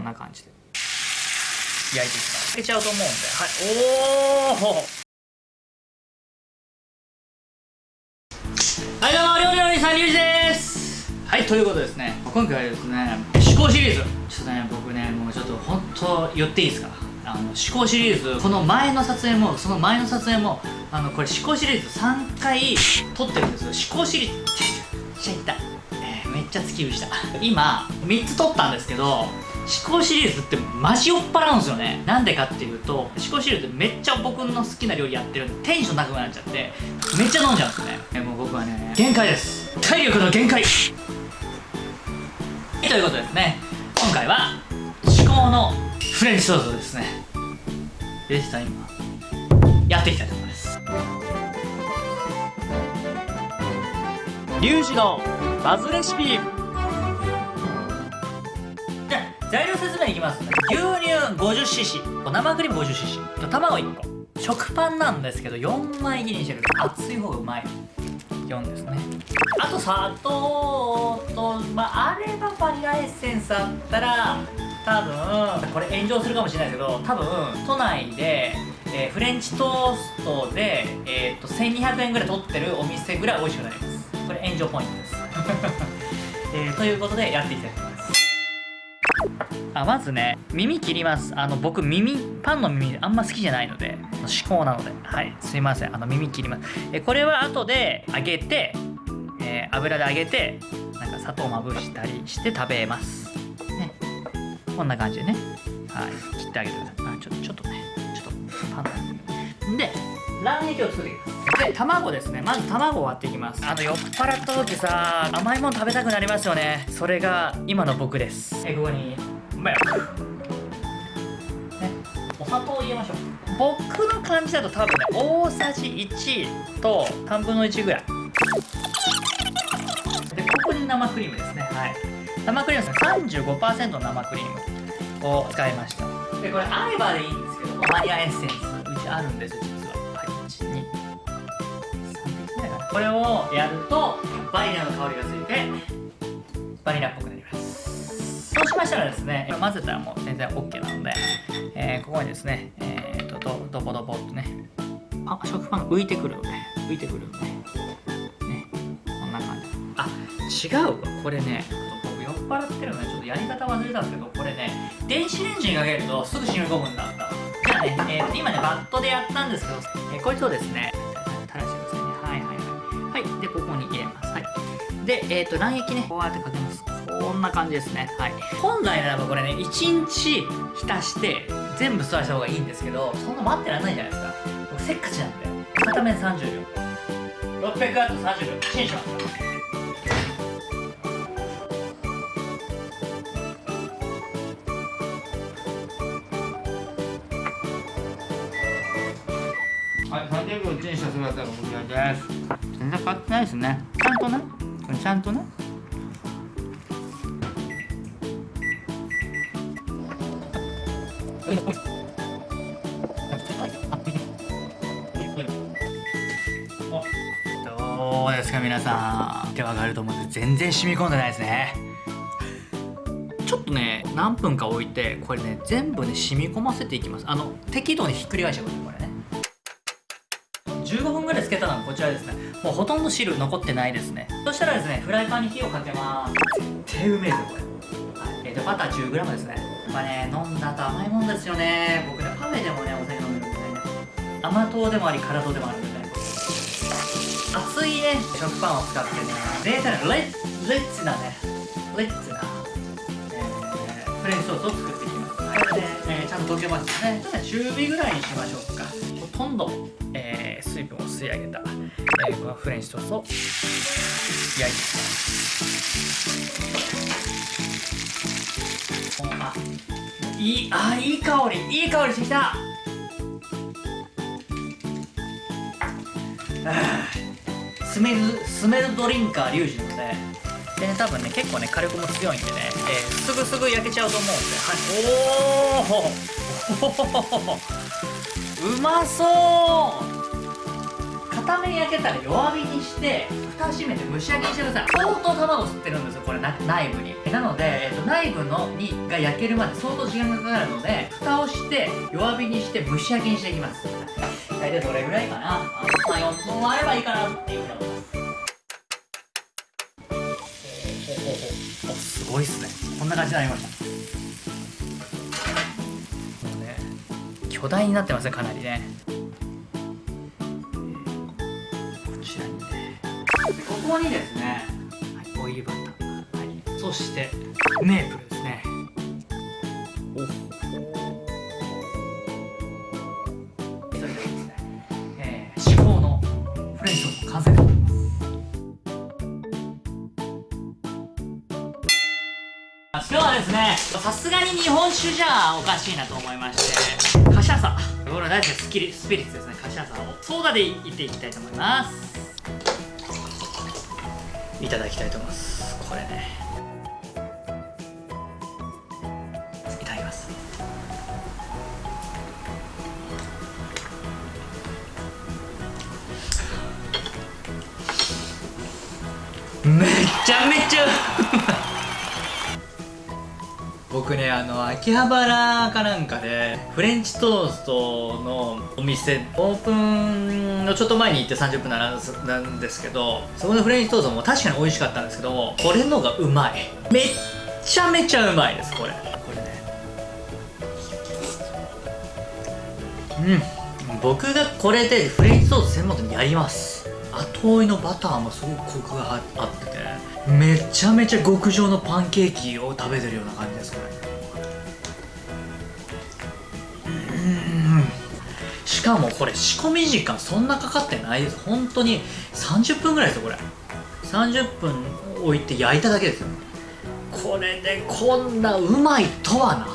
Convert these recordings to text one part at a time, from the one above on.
んな感じで。焼いていきます。いけちゃうと思うんではい。おおはいどうも料理のお兄さんリュウジです。はいということですね。今回はですね思考シリーズ。ちょっとね僕ねもうちょっと本当言っていいですか？あの思考シリーズこの前の撮影もその前の撮影もあのこれ思考シリーズ3回撮ってるんです思考シリーズちゃいった、えーめっちゃ突き指した。今3つ撮ったんですけど思考シリーズってマジ酔っ払うんですよね。なんでかっていうと思考シリーズってめっちゃ僕の好きな料理やってるんでテンション高くなっちゃってめっちゃ飲んじゃうんですね。えもう僕はね。限界です。体力の限界。ということですね。今回は至高のフレンチトーストですね。でした今。やっていきたいと思います。リュウジのバズレシピ材料説明いきます。牛乳 50cc 生クリーム 50cc 卵1個。食パンなんですけど4枚切りにしてる。熱い方がうまい。4ですね。あと砂糖とまああればバニラエッセンスあったら多分これ炎上するかもしれないですけど多分都内で、えーフレンチトーストで、えー、と1200円ぐらい取ってるお店ぐらい美味しくなります。これ炎上ポイントです、えーということでやっていきたいと思います。あまずね耳切ります。あの僕耳パンの耳あんま好きじゃないので至高なので。はいすいません。あの耳切ります。えこれは後で揚げて、えー油で揚げてなんか砂糖まぶしたりして食べます。ね。こんな感じでね。はい切ってあげてください。あちょちょっとねちょっとパンの耳で卵液を作っていきます。で卵ですね。まず卵を割っていきます。あの酔っ払った時さ甘いもの食べたくなりますよね。それが今の僕です。えここにね。お砂糖を入れましょう。僕の感じだと多分ね大さじ1と3分の1ぐらい。でここに生クリームですね。はい。生クリームですね。35%の生クリームを使いました。でこれあればでいいんですけどバニラエッセンスうちあるんですよ実は。はい。1 2 3滴ぐらいかな。これをやるとバニラの香りがついてバニラっぽくなりましたらですね混ぜたらもう全然 OK なので、えーここにですねえー、とどドボドボっとねあ食パンが浮いてくるのね。浮いてくるのね。ねこんな感じ。あ違うわ。これね僕酔っ払ってるのでちょっとやり方忘れたんですけどこれね電子レンジにかけるとすぐ染み込むんだ。ったじゃあね、えーと今ねバットでやったんですけど、えーこいつをですね垂らしてくださいね。はいはいはい。はい。でここに入れます。はい。で、えっ、と、卵液ね、こうやってかけます。こんな感じですね。はい。本来ならばこれね、1日浸して、全部吸わした方がいいんですけど、そんな待ってられないじゃないですか。僕せっかちなんで。片面30秒。600ワット30秒。チンします。はい、30秒チンした姿がこちらです。全然変わってないですね。ちゃんとね、ちゃんとね。どうですか皆さん。手わかると思うんで全然染み込んでないですね。ちょっとね何分か置いてこれね全部ね染み込ませていきます。あの適度にひっくり返してくださいこれね。15分ぐらいつけたのがこちらですね。もうほとんど汁残ってないですね。そしたらですねフライパンに火をかけます。絶対うめえぞこれ、はい、えーとバター 10g ですね。ぱね飲んだ後甘いもんですよね。僕ねパフェでもねお酒飲んでるんでね。甘党でもあり辛党でもあるんで。ね熱いね食パンを使ってね贅沢なレッレッツなねレッツな、えーフレンチソースを作っていきます。これね、えーちゃんと溶けましたね。ちょっとね中火ぐらいにしましょうか。ほとんど、えー水分を吸い上げた、えーフレンチトーストを焼いていきます。あいいあいい香り。いい香りしてきた。スメルスメルドリンカーリュウジなのででね多分ね結構ね火力も強いんでね、えーすぐすぐ焼けちゃうと思うんで。はい。おお うまそう！片面焼けたら弱火にして蓋閉めて蒸し焼きにしてください。相当卵吸ってるんですよこれ内部に。なので、えっと、内部のにが焼けるまで相当時間がかかるので蓋をして弱火にして蒸し焼きにしていきます。大体どれぐらいかな。まあ4分あればいいかなっていうふうに思いますおすごいっすね。こんな感じになりました。もうね巨大になってますねかなりね。ここにですね、はい、オイルバター、はい、そしてメープルですね。おそれでですね、えー、至高のフレンチトースト完成でございます。今日はですねさすがに日本酒じゃおかしいなと思いましてカシャサ僕の大好きなスピリッツですね。カシャサをソーダでいっていきたいと思います。いただきたいと思います。これね。いただきます。めちゃめちゃねあの秋葉原かなんかでフレンチトーストのお店オープンのちょっと前に行って30分なんですけどそこのフレンチトーストも確かに美味しかったんですけどこれのがうまい。めっちゃめちゃうまいですこれ。これね。うん。僕がこれでフレンチトースト専門店にやります。後追いのバターもすごくコクがあっててめちゃめちゃ極上のパンケーキを食べてるような感じですこれ。しかもこれ仕込み時間そんなかかってないです。本当に30分ぐらいですよこれ。30分置いて焼いただけですよ。これでこんなうまいとはな。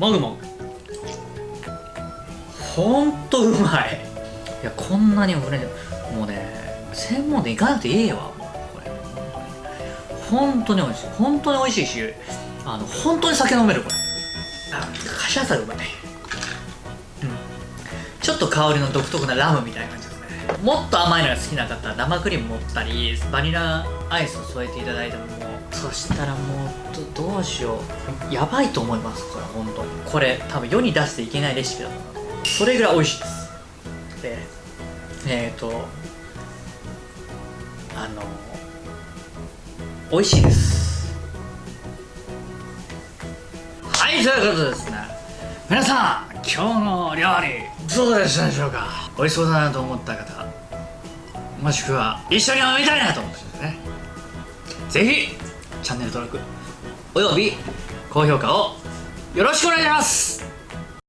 もぐもぐ。ほんとうまい。いやこんなに俺もうね専門店行かなくていいわ。これ。本当に美味しい。本当に美味しいしあの本当に酒飲めるこれ。あカシャサうまい、うん、ちょっと香りの独特なラムみたいな感じですね。もっと甘いのが好きな方は生クリーム持ったりバニラアイスを添えていただいても。そしたらもうどどうしようやばいと思います。これ本当にこれ多分世に出していけないレシピだと思うそれぐらい美味しいです。でえっ、ー、とあの美味しいです。はいということでですね。皆さん今日の料理。どうでしたでしょうか？美味しそうだなと思った方。もしくは一緒に飲みたいなと思った方ですね。ぜひチャンネル登録および高評価をよろしくお願いします